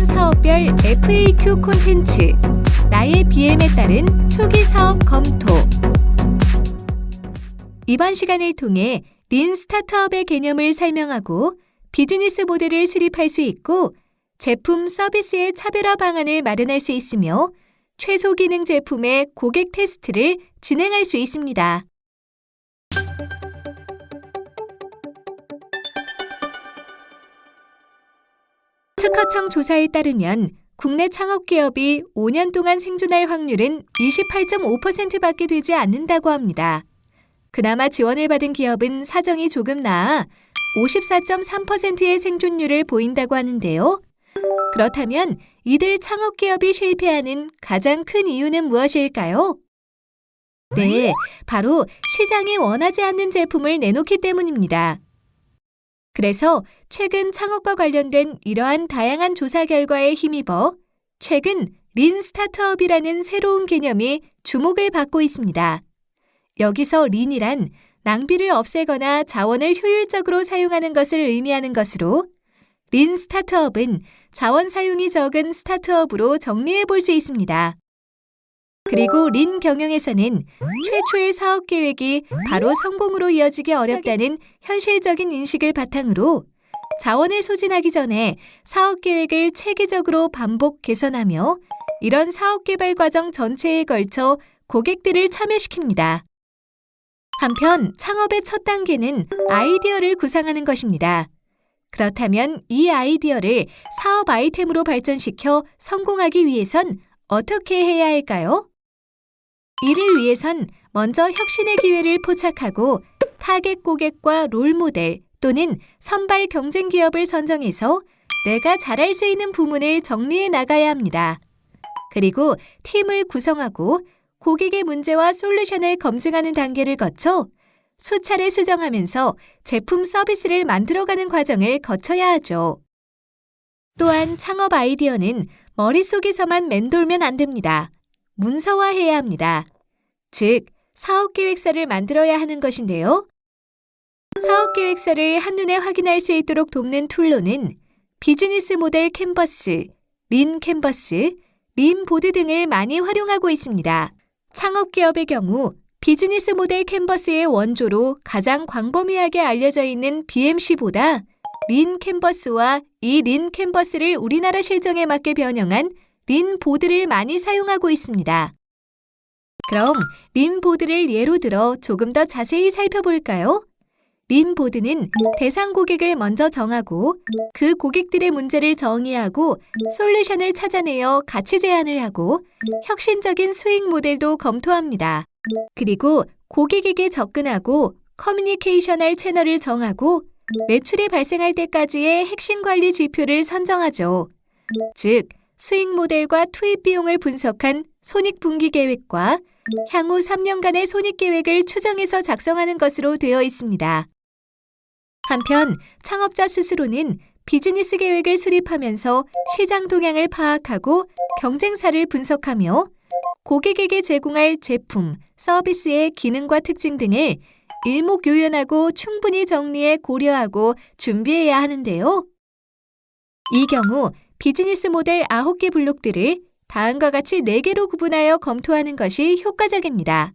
사전 사업별 FAQ 콘텐츠 나의 BM에 따른 초기 사업 검토 이번 시간을 통해 린 스타트업의 개념을 설명하고 비즈니스 모델을 수립할 수 있고 제품 서비스의 차별화 방안을 마련할 수 있으며 최소 기능 제품의 고객 테스트를 진행할 수 있습니다. 특허청 조사에 따르면 국내 창업 기업이 5년 동안 생존할 확률은 28.5%밖에 되지 않는다고 합니다. 그나마 지원을 받은 기업은 사정이 조금 나아 54.3%의 생존율을 보인다고 하는데요. 그렇다면 이들 창업 기업이 실패하는 가장 큰 이유는 무엇일까요? 네, 바로 시장이 원하지 않는 제품을 내놓기 때문입니다. 그래서 최근 창업과 관련된 이러한 다양한 조사 결과에 힘입어 최근 린 스타트업이라는 새로운 개념이 주목을 받고 있습니다. 여기서 린이란 낭비를 없애거나 자원을 효율적으로 사용하는 것을 의미하는 것으로 린 스타트업은 자원 사용이 적은 스타트업으로 정리해 볼 수 있습니다. 그리고 린 경영에서는 최초의 사업 계획이 바로 성공으로 이어지기 어렵다는 현실적인 인식을 바탕으로 자원을 소진하기 전에 사업 계획을 체계적으로 반복 개선하며 이런 사업 개발 과정 전체에 걸쳐 고객들을 참여시킵니다. 한편 창업의 첫 단계는 아이디어를 구상하는 것입니다. 그렇다면 이 아이디어를 사업 아이템으로 발전시켜 성공하기 위해선 어떻게 해야 할까요? 이를 위해선 먼저 혁신의 기회를 포착하고 타겟 고객과 롤 모델 또는 선발 경쟁 기업을 선정해서 내가 잘할 수 있는 부문을 정리해 나가야 합니다. 그리고 팀을 구성하고 고객의 문제와 솔루션을 검증하는 단계를 거쳐 수차례 수정하면서 제품 서비스를 만들어가는 과정을 거쳐야 하죠. 또한 창업 아이디어는 머릿속에서만 맴돌면 안 됩니다. 문서화해야 합니다. 즉, 사업계획서를 만들어야 하는 것인데요. 사업계획서를 한눈에 확인할 수 있도록 돕는 툴로는 비즈니스 모델 캔버스, lean 캔버스, lean 보드 등을 많이 활용하고 있습니다. 창업기업의 경우 비즈니스 모델 캔버스의 원조로 가장 광범위하게 알려져 있는 BMC보다 lean 캔버스와 이 lean 캔버스를 우리나라 실정에 맞게 변형한 lean 보드를 많이 사용하고 있습니다. 그럼 lean 보드를 예로 들어 조금 더 자세히 살펴볼까요? lean 보드는 대상 고객을 먼저 정하고 그 고객들의 문제를 정의하고 솔루션을 찾아내어 가치 제안을 하고 혁신적인 수익 모델도 검토합니다. 그리고 고객에게 접근하고 커뮤니케이션할 채널을 정하고 매출이 발생할 때까지의 핵심 관리 지표를 선정하죠. 즉, 수익 모델과 투입 비용을 분석한 손익분기 계획과 향후 3년간의 손익 계획을 추정해서 작성하는 것으로 되어 있습니다. 한편 창업자 스스로는 비즈니스 계획을 수립하면서 시장 동향을 파악하고 경쟁사를 분석하며 고객에게 제공할 제품, 서비스의 기능과 특징 등을 일목요연하고 충분히 정리해 고려하고 준비해야 하는데요. 이 경우 비즈니스 모델 9개 블록들을 다음과 같이 4개로 구분하여 검토하는 것이 효과적입니다.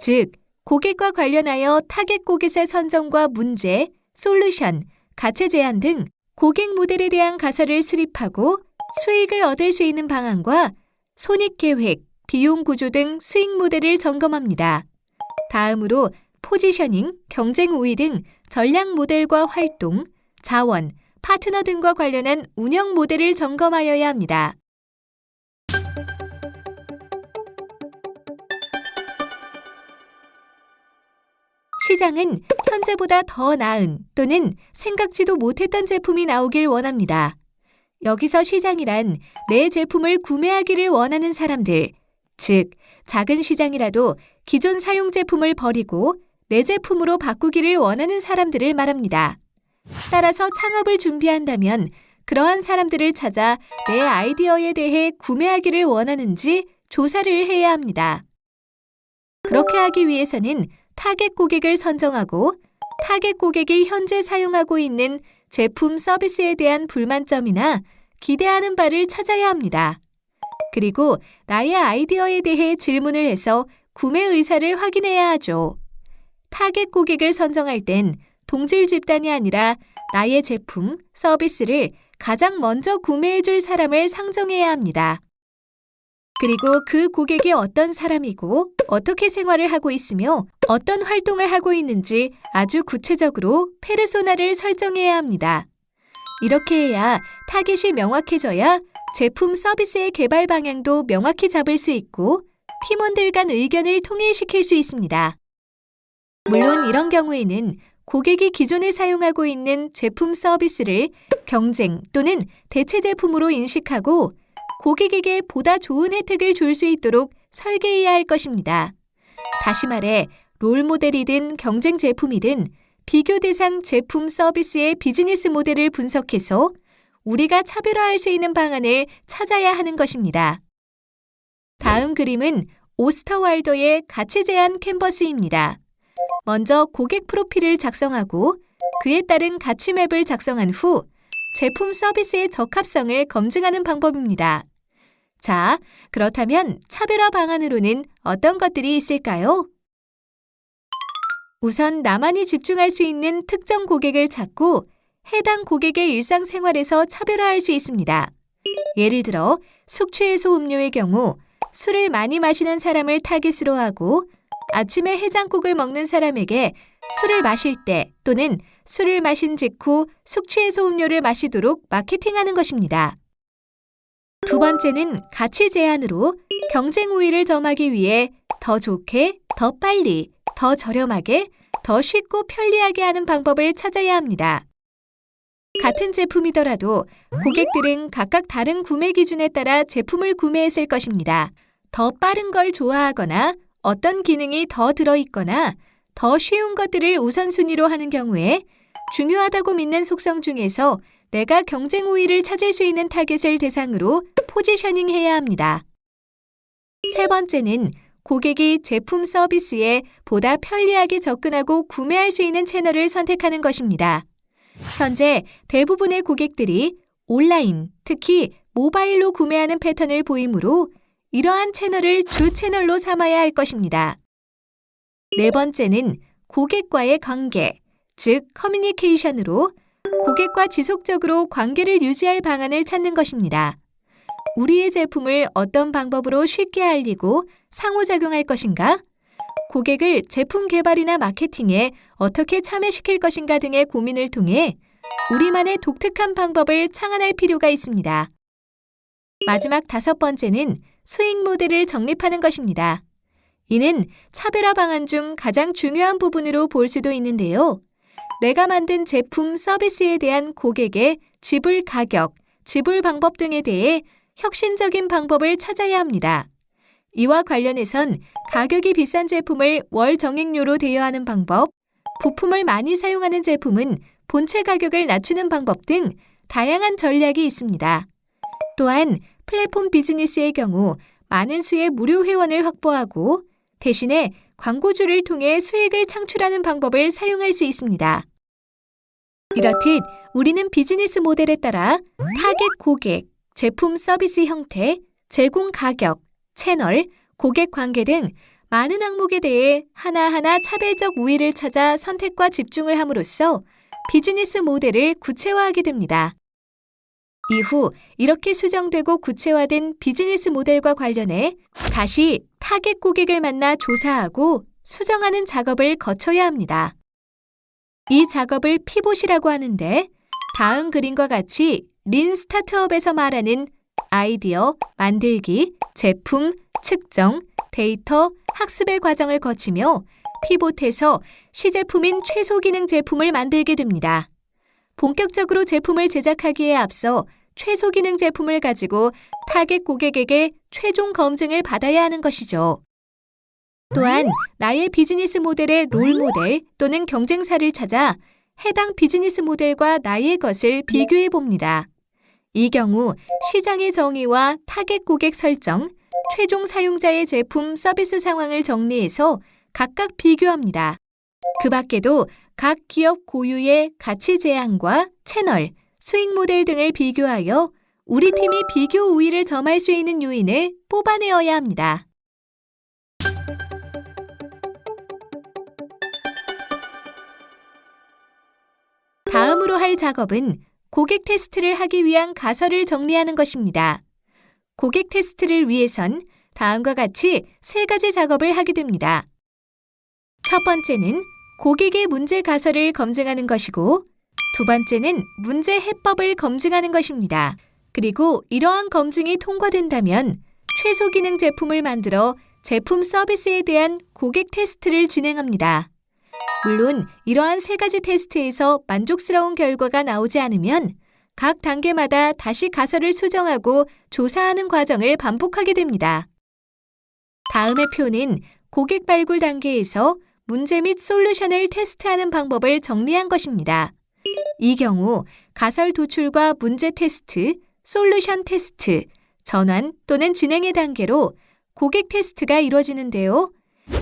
즉, 고객과 관련하여 타겟 고객의 선정과 문제, 솔루션, 가치 제안 등 고객 모델에 대한 가설을 수립하고 수익을 얻을 수 있는 방안과 손익 계획, 비용 구조 등 수익 모델을 점검합니다. 다음으로 포지셔닝, 경쟁 우위 등 전략 모델과 활동, 자원, 파트너 등과 관련한 운영 모델을 점검하여야 합니다. 시장은 현재보다 더 나은 또는 생각지도 못했던 제품이 나오길 원합니다. 여기서 시장이란 내 제품을 구매하기를 원하는 사람들, 즉, 작은 시장이라도 기존 사용 제품을 버리고 내 제품으로 바꾸기를 원하는 사람들을 말합니다. 따라서 창업을 준비한다면 그러한 사람들을 찾아 내 아이디어에 대해 구매하기를 원하는지 조사를 해야 합니다. 그렇게 하기 위해서는 타겟 고객을 선정하고 타겟 고객이 현재 사용하고 있는 제품 서비스에 대한 불만점이나 기대하는 바를 찾아야 합니다. 그리고 나의 아이디어에 대해 질문을 해서 구매 의사를 확인해야 하죠. 타겟 고객을 선정할 땐 동질 집단이 아니라 나의 제품, 서비스를 가장 먼저 구매해 줄 사람을 상정해야 합니다. 그리고 그 고객이 어떤 사람이고 어떻게 생활을 하고 있으며 어떤 활동을 하고 있는지 아주 구체적으로 페르소나를 설정해야 합니다. 이렇게 해야 타겟이 명확해져야 제품 서비스의 개발 방향도 명확히 잡을 수 있고 팀원들 간 의견을 통일시킬 수 있습니다. 물론 이런 경우에는 고객이 기존에 사용하고 있는 제품 서비스를 경쟁 또는 대체 제품으로 인식하고 고객에게 보다 좋은 혜택을 줄 수 있도록 설계해야 할 것입니다. 다시 말해 롤 모델이든 경쟁 제품이든 비교 대상 제품 서비스의 비즈니스 모델을 분석해서 우리가 차별화할 수 있는 방안을 찾아야 하는 것입니다. 다음 그림은 오스터왈더의 가치 제한 캔버스입니다. 먼저 고객 프로필을 작성하고 그에 따른 가치 맵을 작성한 후 제품 서비스의 적합성을 검증하는 방법입니다. 자, 그렇다면 차별화 방안으로는 어떤 것들이 있을까요? 우선 나만이 집중할 수 있는 특정 고객을 찾고 해당 고객의 일상생활에서 차별화할 수 있습니다. 예를 들어 숙취해소 음료의 경우 술을 많이 마시는 사람을 타깃으로 하고 아침에 해장국을 먹는 사람에게 술을 마실 때 또는 술을 마신 직후 숙취해소 음료를 마시도록 마케팅하는 것입니다. 두 번째는 가치 제한으로 경쟁 우위를 점하기 위해 더 좋게, 더 빨리, 더 저렴하게, 더 쉽고 편리하게 하는 방법을 찾아야 합니다. 같은 제품이더라도 고객들은 각각 다른 구매 기준에 따라 제품을 구매했을 것입니다. 더 빠른 걸 좋아하거나 어떤 기능이 더 들어있거나 더 쉬운 것들을 우선순위로 하는 경우에 중요하다고 믿는 속성 중에서 내가 경쟁 우위를 찾을 수 있는 타겟을 대상으로 포지셔닝 해야 합니다. 세 번째는 고객이 제품 서비스에 보다 편리하게 접근하고 구매할 수 있는 채널을 선택하는 것입니다. 현재 대부분의 고객들이 온라인, 특히 모바일로 구매하는 패턴을 보이므로 이러한 채널을 주 채널로 삼아야 할 것입니다. 네 번째는 고객과의 관계, 즉 커뮤니케이션으로 고객과 지속적으로 관계를 유지할 방안을 찾는 것입니다. 우리의 제품을 어떤 방법으로 쉽게 알리고 상호작용할 것인가? 고객을 제품 개발이나 마케팅에 어떻게 참여시킬 것인가 등의 고민을 통해 우리만의 독특한 방법을 창안할 필요가 있습니다. 마지막 다섯 번째는 수익 모델을 정립하는 것입니다. 이는 차별화 방안 중 가장 중요한 부분으로 볼 수도 있는데요. 내가 만든 제품 서비스에 대한 고객의 지불 가격, 지불 방법 등에 대해 혁신적인 방법을 찾아야 합니다. 이와 관련해선 가격이 비싼 제품을 월 정액료로 대여하는 방법, 부품을 많이 사용하는 제품은 본체 가격을 낮추는 방법 등 다양한 전략이 있습니다. 또한 플랫폼 비즈니스의 경우 많은 수의 무료 회원을 확보하고 대신에 광고주를 통해 수익을 창출하는 방법을 사용할 수 있습니다. 이렇듯 우리는 비즈니스 모델에 따라 타겟 고객, 제품 서비스 형태, 제공 가격, 채널, 고객 관계 등 많은 항목에 대해 하나하나 차별적 우위를 찾아 선택과 집중을 함으로써 비즈니스 모델을 구체화하게 됩니다. 이후 이렇게 수정되고 구체화된 비즈니스 모델과 관련해 다시 타겟 고객을 만나 조사하고 수정하는 작업을 거쳐야 합니다. 이 작업을 pivot이라고 하는데 다음 그림과 같이 lean 스타트업에서 말하는 아이디어, 만들기, 제품, 측정, 데이터, 학습의 과정을 거치며 pivot해서 시제품인 최소 기능 제품을 만들게 됩니다. 본격적으로 제품을 제작하기에 앞서 최소 기능 제품을 가지고 타겟 고객에게 최종 검증을 받아야 하는 것이죠. 또한 나의 비즈니스 모델의 롤 모델 또는 경쟁사를 찾아 해당 비즈니스 모델과 나의 것을 비교해 봅니다. 이 경우 시장의 정의와 타겟 고객 설정, 최종 사용자의 제품 서비스 상황을 정리해서 각각 비교합니다. 그 밖에도 각 기업 고유의 가치 제안과 채널, 수익 모델 등을 비교하여 우리 팀이 비교 우위를 점할 수 있는 요인을 뽑아내어야 합니다. 다음으로 할 작업은 고객 테스트를 하기 위한 가설을 정리하는 것입니다. 고객 테스트를 위해선 다음과 같이 세 가지 작업을 하게 됩니다. 첫 번째는 고객의 문제 가설을 검증하는 것이고, 두 번째는 문제 해법을 검증하는 것입니다. 그리고 이러한 검증이 통과된다면 최소 기능 제품을 만들어 제품 서비스에 대한 고객 테스트를 진행합니다. 물론 이러한 세 가지 테스트에서 만족스러운 결과가 나오지 않으면 각 단계마다 다시 가설을 수정하고 조사하는 과정을 반복하게 됩니다. 다음의 표는 고객 발굴 단계에서 문제 및 솔루션을 테스트하는 방법을 정리한 것입니다. 이 경우 가설 도출과 문제 테스트, 솔루션 테스트, 전환 또는 진행의 단계로 고객 테스트가 이루어지는데요.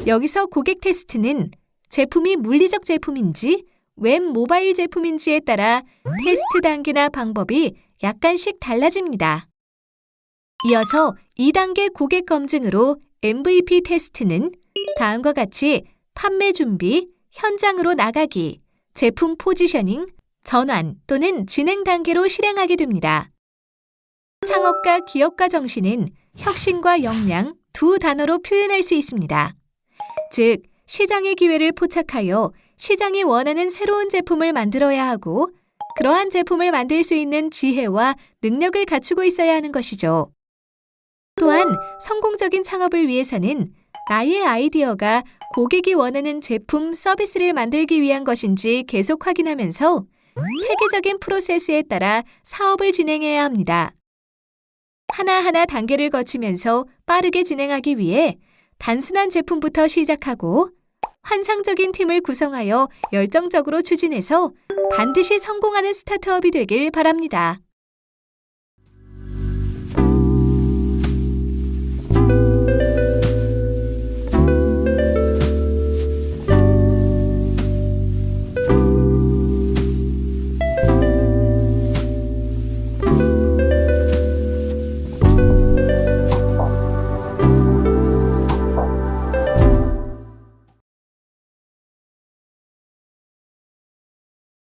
여기서 고객 테스트는 제품이 물리적 제품인지 웹 모바일 제품인지에 따라 테스트 단계나 방법이 약간씩 달라집니다. 이어서 2단계 고객 검증으로 MVP 테스트는 다음과 같이 판매 준비, 현장으로 나가기, 제품 포지셔닝, 전환 또는 진행 단계로 실행하게 됩니다. 창업가 기업가 정신은 혁신과 역량 두 단어로 표현할 수 있습니다. 즉, 시장의 기회를 포착하여 시장이 원하는 새로운 제품을 만들어야 하고 그러한 제품을 만들 수 있는 지혜와 능력을 갖추고 있어야 하는 것이죠. 또한 성공적인 창업을 위해서는 나의 아이디어가 고객이 원하는 제품, 서비스를 만들기 위한 것인지 계속 확인하면서 체계적인 프로세스에 따라 사업을 진행해야 합니다. 하나하나 단계를 거치면서 빠르게 진행하기 위해 단순한 제품부터 시작하고 환상적인 팀을 구성하여 열정적으로 추진해서 반드시 성공하는 스타트업이 되길 바랍니다.